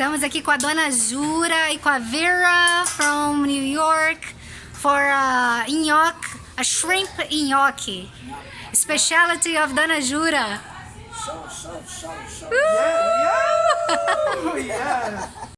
Estamos aqui com a Dona Jura e com a Vera from New York for a nhoque, a shrimp nhoque. Specialty of Dona Jura. So, so, so, so. Uh! Yeah, Yeah, yeah.